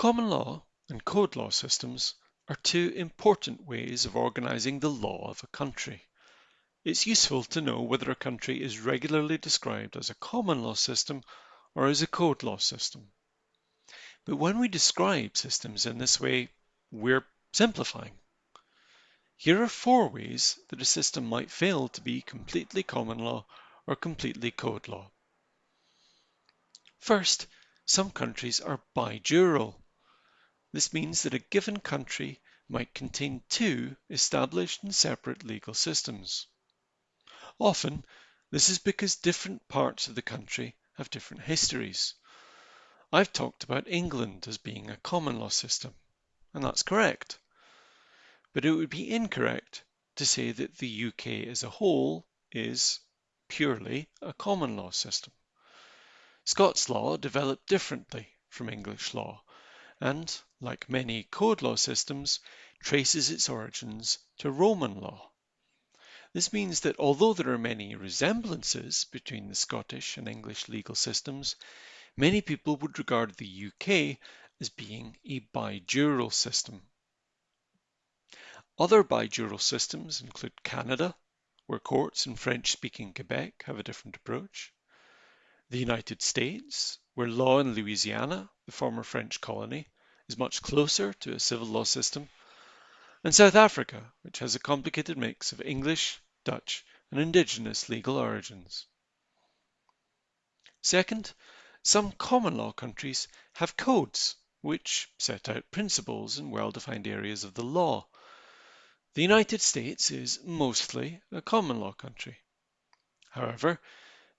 Common law and code law systems are two important ways of organizing the law of a country. It's useful to know whether a country is regularly described as a common law system or as a code law system. But when we describe systems in this way, we're simplifying. Here are four ways that a system might fail to be completely common law or completely code law. First, some countries are bijural. This means that a given country might contain two established and separate legal systems. Often, this is because different parts of the country have different histories. I've talked about England as being a common law system, and that's correct but it would be incorrect to say that the UK as a whole is purely a common law system. Scots law developed differently from English law and, like many code law systems, traces its origins to Roman law. This means that although there are many resemblances between the Scottish and English legal systems, many people would regard the UK as being a bijural system. Other bijural systems include Canada, where courts in French-speaking Quebec have a different approach, the United States, where law in Louisiana, the former French colony, is much closer to a civil law system, and South Africa, which has a complicated mix of English, Dutch, and indigenous legal origins. Second, some common law countries have codes which set out principles in well-defined areas of the law. The United States is mostly a common law country. However,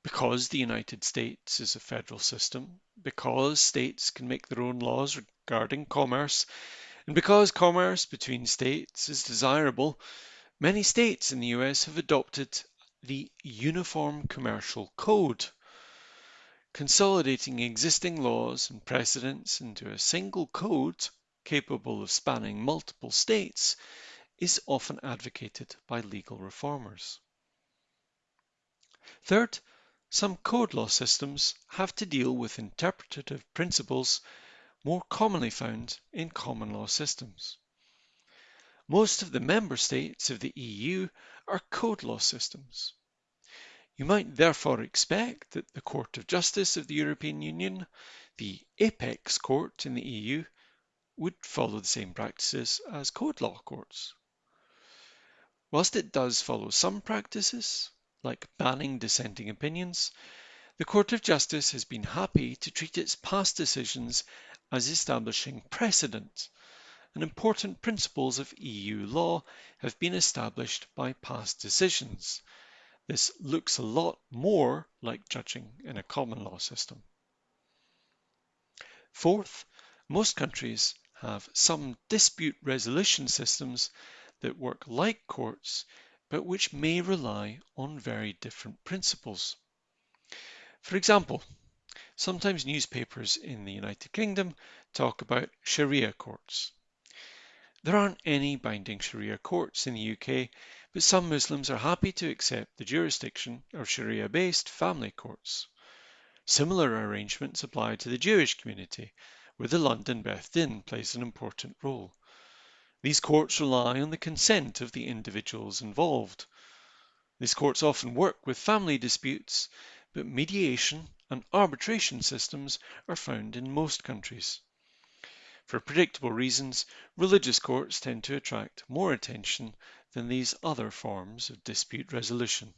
because the United States is a federal system, because states can make their own laws regarding commerce, and because commerce between states is desirable, many states in the US have adopted the Uniform Commercial Code, consolidating existing laws and precedents into a single code capable of spanning multiple states is often advocated by legal reformers. Third, some code law systems have to deal with interpretative principles more commonly found in common law systems. Most of the member states of the EU are code law systems. You might therefore expect that the Court of Justice of the European Union, the apex court in the EU, would follow the same practices as code law courts. Whilst it does follow some practices, like banning dissenting opinions, the Court of Justice has been happy to treat its past decisions as establishing precedent, and important principles of EU law have been established by past decisions. This looks a lot more like judging in a common law system. Fourth, most countries have some dispute resolution systems that work like courts, but which may rely on very different principles. For example, sometimes newspapers in the United Kingdom talk about Sharia courts. There aren't any binding Sharia courts in the UK, but some Muslims are happy to accept the jurisdiction of Sharia-based family courts. Similar arrangements apply to the Jewish community, where the London Beth Din plays an important role. These courts rely on the consent of the individuals involved. These courts often work with family disputes, but mediation and arbitration systems are found in most countries. For predictable reasons, religious courts tend to attract more attention than these other forms of dispute resolution.